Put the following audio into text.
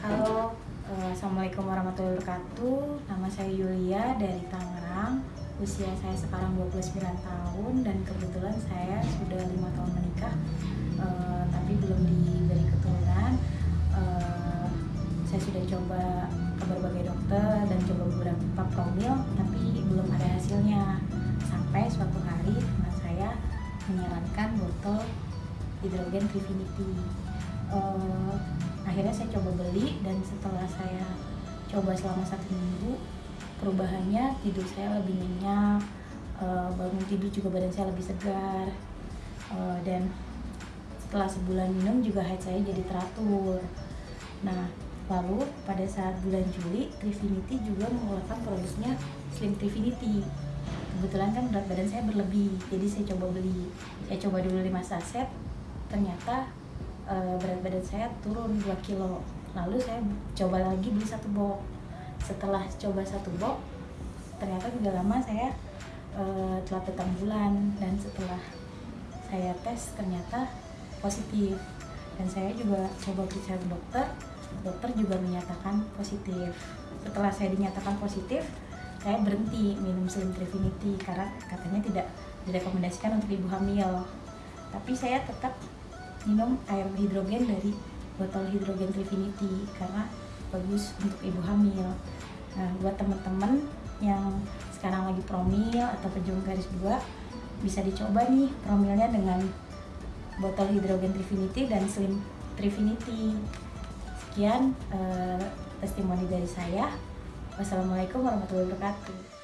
Halo, eh, Assalamualaikum warahmatullahi wabarakatuh. Nama saya Yulia dari Tangerang. Usia saya sekarang 29 tahun Dan kebetulan saya sudah lima tahun menikah eh, Tapi belum diberi keturunan. Eh, Saya sudah coba ke berbagai dokter Dan coba beberapa promil Tapi belum ada hasilnya. Sampai suatu hari teman saya menyarankan botol hidrogen Trifinity Eh, akhirnya saya coba beli dan setelah saya coba selama satu minggu perubahannya tidur saya lebih nyenyak eh, bangun tidur juga badan saya lebih segar Eh, dan setelah sebulan minum juga head saya jadi teratur. Nah lalu pada saat bulan Juli Trifinity juga mengeluarkan produknya Slim Trifinity kebetulan kan berat badan saya berlebih jadi saya coba beli. Saya coba dulu 5 saset ternyata eh, berat badan saya turun 2 kilo. Lalu saya coba lagi beli satu box. Setelah coba satu box ternyata tidak lama saya eh, telah bulan. Dan setelah saya tes ternyata positif. Dan saya juga coba periksa ke dokter. Dokter juga menyatakan positif. Setelah saya dinyatakan positif saya berhenti minum Slim Trifinity karena katanya tidak direkomendasikan untuk ibu hamil. Tapi saya tetap minum air hidrogen dari botol hidrogen Trifinity karena bagus untuk ibu hamil. Nah, buat teman-teman yang sekarang lagi promil atau pejuang garis dua bisa dicoba nih promilnya dengan botol hidrogen Trifinity dan Slim Trifinity. Sekian eh, testimoni dari saya. Wassalamualaikum warahmatullahi wabarakatuh.